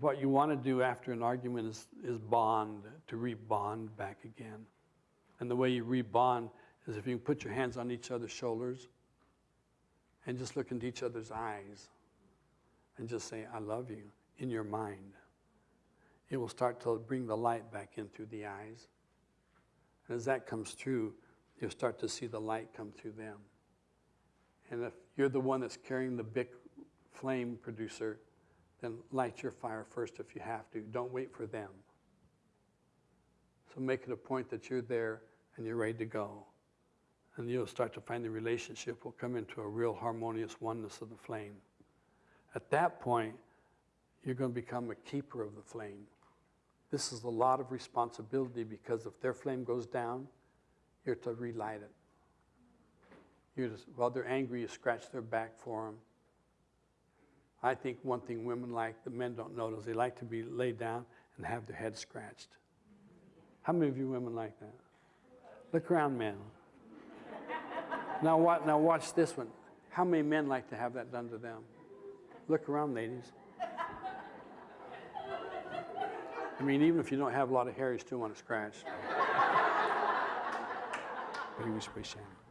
what you want to do after an argument is, is bond, to rebond back again. And the way you rebond is if you can put your hands on each other's shoulders and just look into each other's eyes and just say, I love you in your mind. It will start to bring the light back in through the eyes. And as that comes through, you'll start to see the light come through them. And if you're the one that's carrying the big flame producer, then light your fire first if you have to. Don't wait for them. So make it a point that you're there and you're ready to go. And you'll start to find the relationship will come into a real harmonious oneness of the flame. At that point, you're going to become a keeper of the flame. This is a lot of responsibility because if their flame goes down, you're to relight it. You just, while they're angry, you scratch their back for them. I think one thing women like that men don't notice, they like to be laid down and have their head scratched. How many of you women like that? Look around, men. Now, what, now watch this one. How many men like to have that done to them? Look around, ladies. I mean, even if you don't have a lot of hair, you still want to scratch. Do you wish, Shannon?